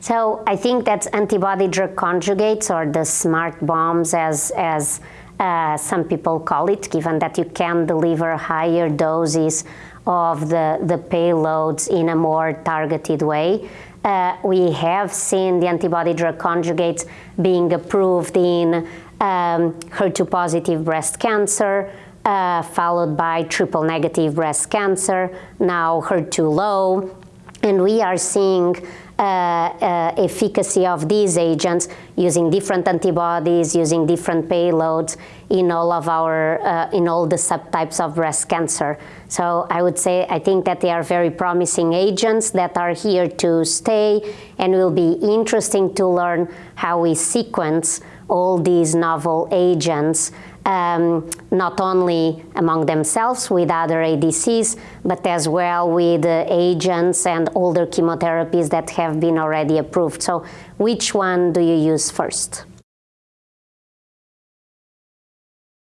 So I think that antibody drug conjugates or the smart bombs as, as uh, some people call it, given that you can deliver higher doses of the, the payloads in a more targeted way. Uh, we have seen the antibody drug conjugates being approved in um, HER2 positive breast cancer, uh, followed by triple negative breast cancer, now HER2 low. And we are seeing efficacy of these agents using different antibodies, using different payloads in all of our, uh, in all the subtypes of breast cancer. So I would say, I think that they are very promising agents that are here to stay and will be interesting to learn how we sequence all these novel agents um, not only among themselves with other ADCs, but as well with uh, agents and older chemotherapies that have been already approved. So which one do you use first?